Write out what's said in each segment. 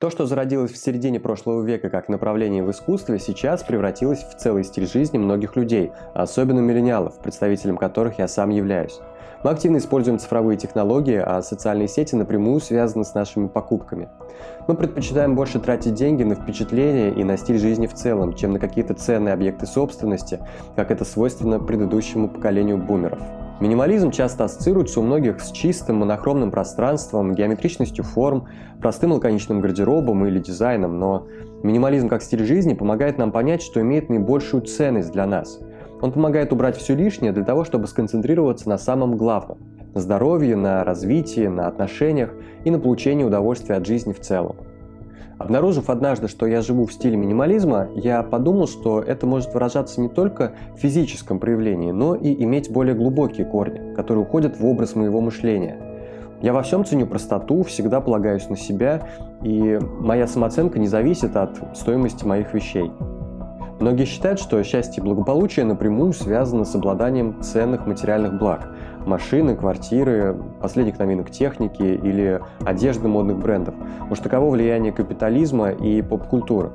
То, что зародилось в середине прошлого века как направление в искусстве, сейчас превратилось в целый стиль жизни многих людей, особенно миллениалов, представителем которых я сам являюсь. Мы активно используем цифровые технологии, а социальные сети напрямую связаны с нашими покупками. Мы предпочитаем больше тратить деньги на впечатления и на стиль жизни в целом, чем на какие-то ценные объекты собственности, как это свойственно предыдущему поколению бумеров. Минимализм часто ассоциируется у многих с чистым монохромным пространством, геометричностью форм, простым лаконичным гардеробом или дизайном, но минимализм как стиль жизни помогает нам понять, что имеет наибольшую ценность для нас. Он помогает убрать все лишнее для того, чтобы сконцентрироваться на самом главном – на здоровье, на развитии, на отношениях и на получении удовольствия от жизни в целом. Обнаружив однажды, что я живу в стиле минимализма, я подумал, что это может выражаться не только в физическом проявлении, но и иметь более глубокие корни, которые уходят в образ моего мышления. Я во всем ценю простоту, всегда полагаюсь на себя, и моя самооценка не зависит от стоимости моих вещей. Многие считают, что счастье и благополучие напрямую связаны с обладанием ценных материальных благ – машины, квартиры, последних новинок техники или одежды модных брендов. Уж таково влияние капитализма и поп-культуры.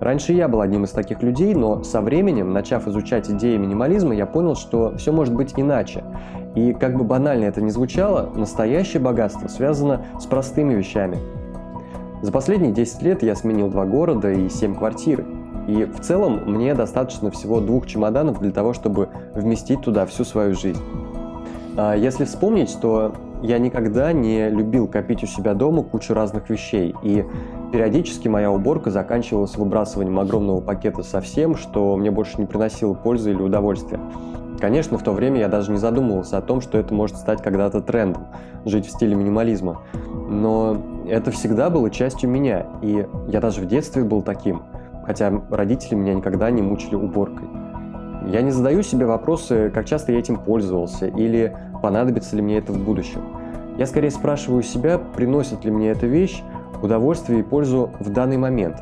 Раньше я был одним из таких людей, но со временем, начав изучать идеи минимализма, я понял, что все может быть иначе. И как бы банально это ни звучало, настоящее богатство связано с простыми вещами. За последние 10 лет я сменил два города и 7 квартир. И в целом мне достаточно всего двух чемоданов для того, чтобы вместить туда всю свою жизнь. А если вспомнить, то я никогда не любил копить у себя дома кучу разных вещей, и периодически моя уборка заканчивалась выбрасыванием огромного пакета со всем, что мне больше не приносило пользы или удовольствия. Конечно, в то время я даже не задумывался о том, что это может стать когда-то трендом – жить в стиле минимализма. Но это всегда было частью меня, и я даже в детстве был таким – хотя родители меня никогда не мучили уборкой. Я не задаю себе вопросы, как часто я этим пользовался или понадобится ли мне это в будущем. Я скорее спрашиваю себя, приносит ли мне эта вещь удовольствие и пользу в данный момент.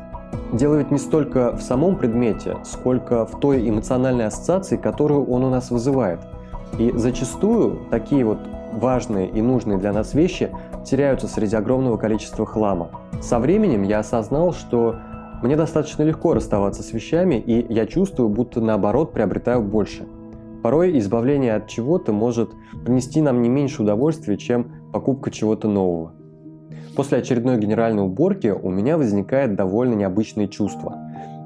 Дело ведь не столько в самом предмете, сколько в той эмоциональной ассоциации, которую он у нас вызывает. И зачастую такие вот важные и нужные для нас вещи теряются среди огромного количества хлама. Со временем я осознал, что мне достаточно легко расставаться с вещами, и я чувствую, будто наоборот приобретаю больше. Порой избавление от чего-то может принести нам не меньше удовольствия, чем покупка чего-то нового. После очередной генеральной уборки у меня возникает довольно необычное чувство.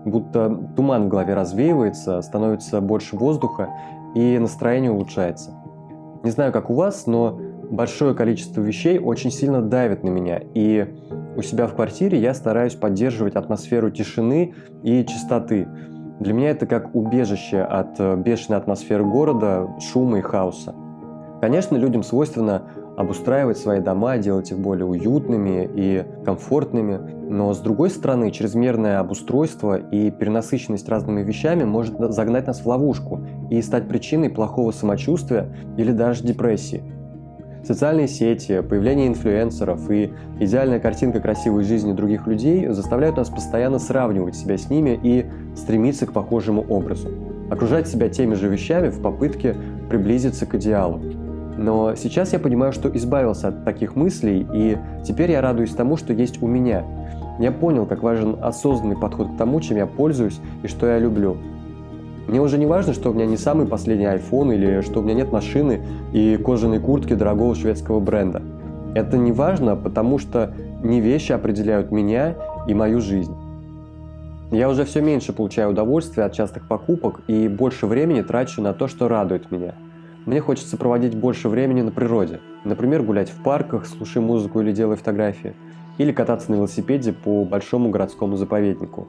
Будто туман в голове развеивается, становится больше воздуха и настроение улучшается. Не знаю, как у вас, но большое количество вещей очень сильно давит на меня, и у себя в квартире я стараюсь поддерживать атмосферу тишины и чистоты. Для меня это как убежище от э, бешеной атмосферы города, шума и хаоса. Конечно, людям свойственно обустраивать свои дома, делать их более уютными и комфортными, но с другой стороны, чрезмерное обустройство и перенасыщенность разными вещами может загнать нас в ловушку и стать причиной плохого самочувствия или даже депрессии. Социальные сети, появление инфлюенсеров и идеальная картинка красивой жизни других людей заставляют нас постоянно сравнивать себя с ними и стремиться к похожему образу. Окружать себя теми же вещами в попытке приблизиться к идеалу. Но сейчас я понимаю, что избавился от таких мыслей, и теперь я радуюсь тому, что есть у меня. Я понял, как важен осознанный подход к тому, чем я пользуюсь и что я люблю. Мне уже не важно, что у меня не самый последний iPhone или что у меня нет машины и кожаной куртки дорогого шведского бренда. Это не важно, потому что не вещи определяют меня и мою жизнь. Я уже все меньше получаю удовольствия от частых покупок и больше времени трачу на то, что радует меня. Мне хочется проводить больше времени на природе. Например, гулять в парках, слушая музыку или делая фотографии. Или кататься на велосипеде по большому городскому заповеднику.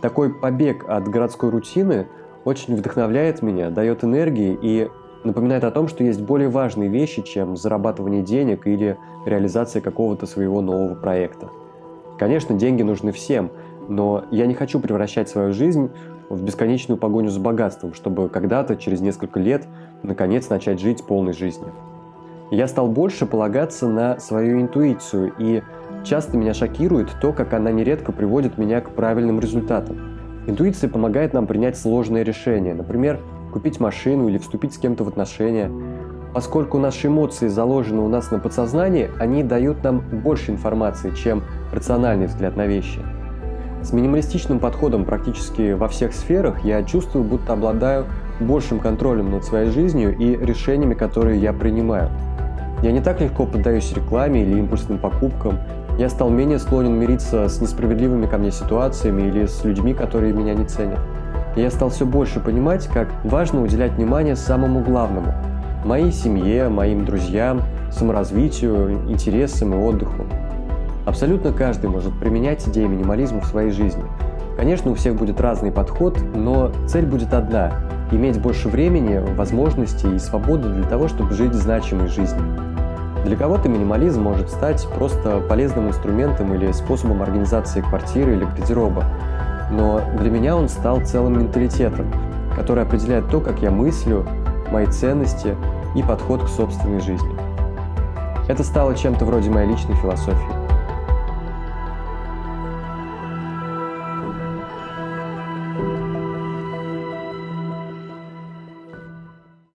Такой побег от городской рутины очень вдохновляет меня, дает энергии и напоминает о том, что есть более важные вещи, чем зарабатывание денег или реализация какого-то своего нового проекта. Конечно, деньги нужны всем, но я не хочу превращать свою жизнь в бесконечную погоню за богатством, чтобы когда-то, через несколько лет, наконец начать жить полной жизнью. Я стал больше полагаться на свою интуицию, и часто меня шокирует то, как она нередко приводит меня к правильным результатам. Интуиция помогает нам принять сложные решения, например, купить машину или вступить с кем-то в отношения. Поскольку наши эмоции заложены у нас на подсознании, они дают нам больше информации, чем рациональный взгляд на вещи. С минималистичным подходом практически во всех сферах я чувствую, будто обладаю большим контролем над своей жизнью и решениями, которые я принимаю. Я не так легко поддаюсь рекламе или импульсным покупкам. Я стал менее склонен мириться с несправедливыми ко мне ситуациями или с людьми, которые меня не ценят. Я стал все больше понимать, как важно уделять внимание самому главному – моей семье, моим друзьям, саморазвитию, интересам и отдыху. Абсолютно каждый может применять идеи минимализма в своей жизни. Конечно, у всех будет разный подход, но цель будет одна – иметь больше времени, возможностей и свободы для того, чтобы жить значимой жизнью. Для кого-то минимализм может стать просто полезным инструментом или способом организации квартиры или гардероба, но для меня он стал целым менталитетом, который определяет то, как я мыслю, мои ценности и подход к собственной жизни. Это стало чем-то вроде моей личной философии.